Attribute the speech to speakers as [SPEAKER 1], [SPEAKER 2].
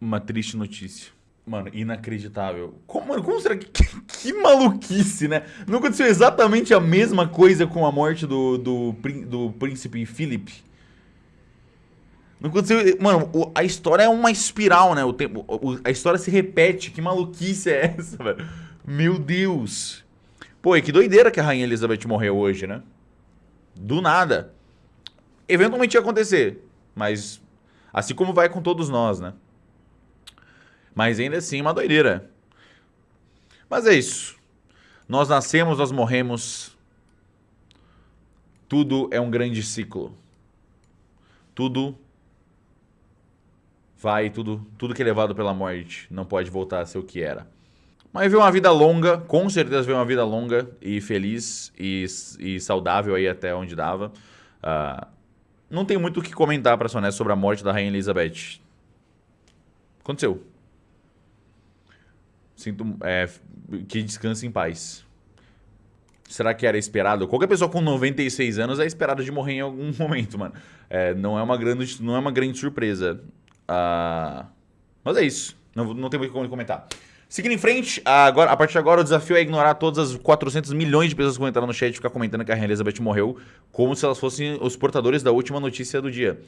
[SPEAKER 1] Uma triste notícia. Mano, inacreditável. Como, mano, como será que, que, que. maluquice, né? Não aconteceu exatamente a mesma coisa com a morte do, do, do príncipe Philip? Não aconteceu. Mano, a história é uma espiral, né? O tempo, a história se repete. Que maluquice é essa, velho? Meu Deus. Pô, e que doideira que a Rainha Elizabeth morreu hoje, né? Do nada. Eventualmente ia acontecer. Mas. Assim como vai com todos nós, né? Mas ainda assim, uma doideira. Mas é isso. Nós nascemos, nós morremos. Tudo é um grande ciclo. Tudo vai, tudo, tudo que é levado pela morte não pode voltar a ser o que era. Mas ver uma vida longa, com certeza ver uma vida longa e feliz e, e saudável aí até onde dava. Uh, não tem muito o que comentar, para ser honesto, sobre a morte da Rainha Elizabeth. Aconteceu. Sinto é, que descanse em paz. Será que era esperado? Qualquer pessoa com 96 anos é esperada de morrer em algum momento, mano. É, não, é uma grande, não é uma grande surpresa. Uh, mas é isso. Não, não tem muito como comentar. Seguindo em frente, agora, a partir de agora o desafio é ignorar todas as 400 milhões de pessoas que comentaram no chat e ficar comentando que a Rainha Elizabeth morreu, como se elas fossem os portadores da última notícia do dia.